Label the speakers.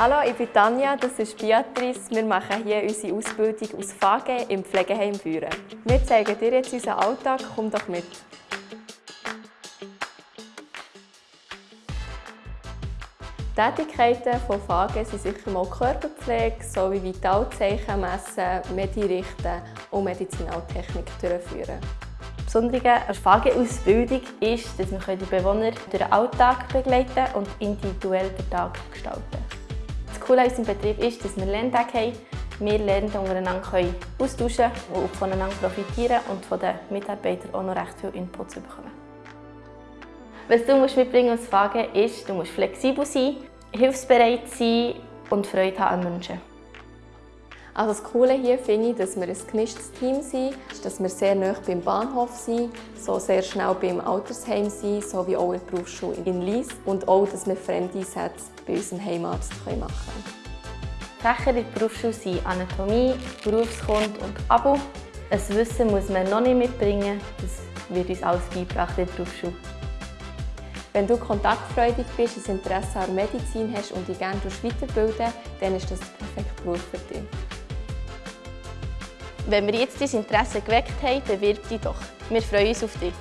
Speaker 1: Hallo, ich bin Tanja, das ist Beatrice. Wir machen hier unsere Ausbildung aus FAGE im Pflegeheim Büren. Wir zeigen dir jetzt unseren Alltag, komm doch mit. Tätigkeiten von FAGE sind sicher mal Körperpflege sowie Vitalzeichen messen, Medirichten und Medizinaltechnik durchführen.
Speaker 2: Das Besondere an der FAGE-Ausbildung ist, dass wir die Bewohner durch den Alltag begleiten und individuell den Tag gestalten Das Coole an unserem Betrieb ist, dass wir Lerntage haben. Wir lernen untereinander können austauschen und voneinander profitieren und von den Mitarbeitern auch noch recht viel Input bekommen. Was du mitbringen musst aus FAGE ist, du musst flexibel sein, hilfsbereit sein und Freude haben an Menschen.
Speaker 1: Also das Coole hier finde ich, dass wir ein gemischtes Team sind, dass wir sehr nah beim Bahnhof sind, so sehr schnell beim Altersheim sind, sowie auch in der Berufsschule in Lies und auch, dass wir Fremdeinsätze bei unserem Heimarzt machen können.
Speaker 2: Fächer in der Berufsschule sind Anatomie, Berufskund und Abo. Ein Wissen muss man noch nicht mitbringen, das wird uns alles beigebracht in der Berufsschule.
Speaker 1: Wenn du kontaktfreudig bist, ein Interesse an Medizin hast und dich gerne weiterbilden dann ist das der perfekte Beruf für dich.
Speaker 2: Wenn wir jetzt dein Interesse geweckt haben, bewirb dich doch. Wir freuen uns auf dich.